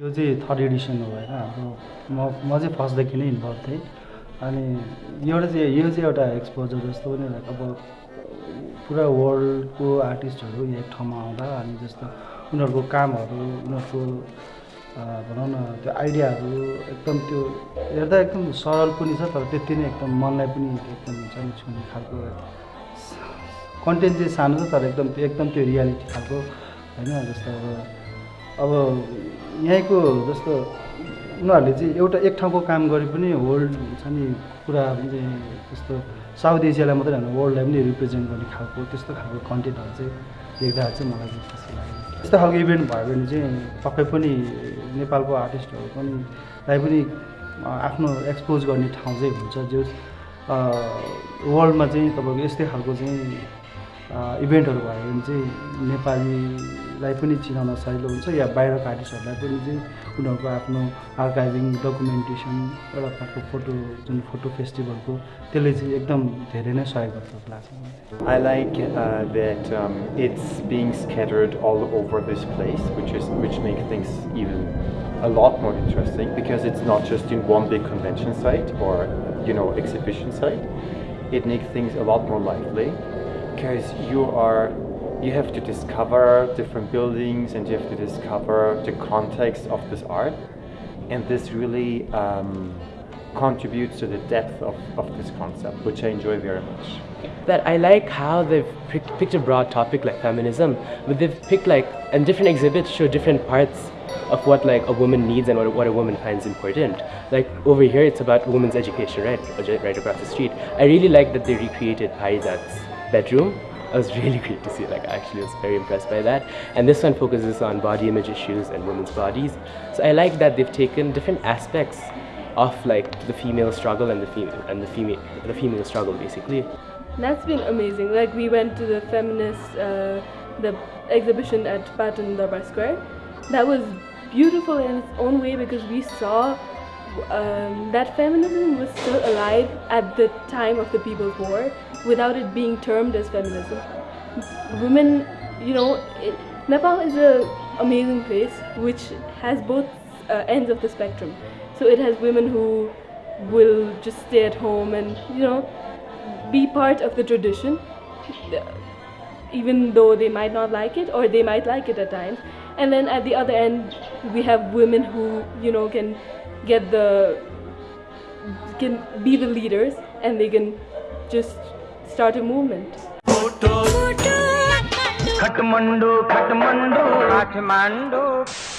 यो चाहिँ third Edison हो होइन हाम्रो म म चाहिँ फर्स्टदेखि नै इन्भल्भ थिएँ। अनि एउटा चाहिँ यो चाहिँ एउटा एक्सपोजर जस्तो पनि अब पुरा वर्ल्डको आर्टिस्टहरू एक ठाउँमा आउँदा अनि जस्तो उनीहरूको कामहरू उनीहरूको भनौँ न त्यो आइडियाहरू एकदम त्यो हेर्दा एकदम सरल पनि छ तर त्यति नै एकदम मनलाई पनि एकदम हुन्छ नि छुने खालको कन्टेन्ट चाहिँ सानो छ तर एकदम एकदम त्यो रियालिटी खालको होइन जस्तो अब अब यहीँको जस्तो उनीहरूले चाहिँ एउटा एक ठाउँको काम गरे पनि वर्ल्ड छ नि पुरा चाहिँ जस्तो साउथ एसियालाई मात्रै होइन वर्ल्डलाई पनि रिप्रेजेन्ट गर्ने खालको त्यस्तो खालको कन्टेन्टहरू चाहिँ देख्दा चाहिँ मलाई खुसी लाग्यो। त्यस्तो खालको इभेन्ट भयो भने चाहिँ पक्कै पनि नेपालको आर्टिस्टहरू पनि लाई पनि आफ्नो एक्सपोज गर्ने ठाउँ चाहिँ हुन्छ जो वर्ल्डमा चाहिँ तपाईँको यस्तै खालको चाहिँ इभेन्टहरू भयो भने चाहिँ लाई पनि चिनाउन सजिलो हुन्छ या बाहिरको आर्टिस्टहरूलाई पनि उनीहरूको आफ्नो आर्काइभिङ डकुमेन्टेसन एउटा प्रकारको फोटो जुन फोटो फेस्टिभलको त्यसले चाहिँ एकदम धेरै नै सहयोग गर्छ लाग्छ I like that it's beings scattered all over this place which is which make things even a lot more interesting because it's not just in one convention side for you know exhibition site it make things about more लाइफले because you are you have to discover different buildings and you have to discover the context of this art, and this really um, contributes to the depth of, of this concept, which I enjoy very much. that I like how they've picked a broad topic like feminism, but they've picked like, and different exhibits show different parts of what like a woman needs and what, what a woman finds important. Like over here, it's about women's education, right? Right across the street. I really like that they recreated Parijat's bedroom. I was really great to see. Like, I actually was very impressed by that. And this one focuses on body image issues and women's bodies. So I like that they've taken different aspects of like the female struggle and the female and the female the female struggle basically. That's been amazing. Like we went to the feminist uh, the exhibition at Patan Durbar Square. That was beautiful in its own way because we saw um, that feminism was still alive at the time of the People's War without it being termed as feminism. Women, you know, it, Nepal is an amazing place which has both uh, ends of the spectrum. So it has women who will just stay at home and, you know, be part of the tradition even though they might not like it or they might like it at times and then at the other end we have women who you know can get the can be the leaders and they can just start a movement. Kathmandu, Kathmandu, Kathmandu.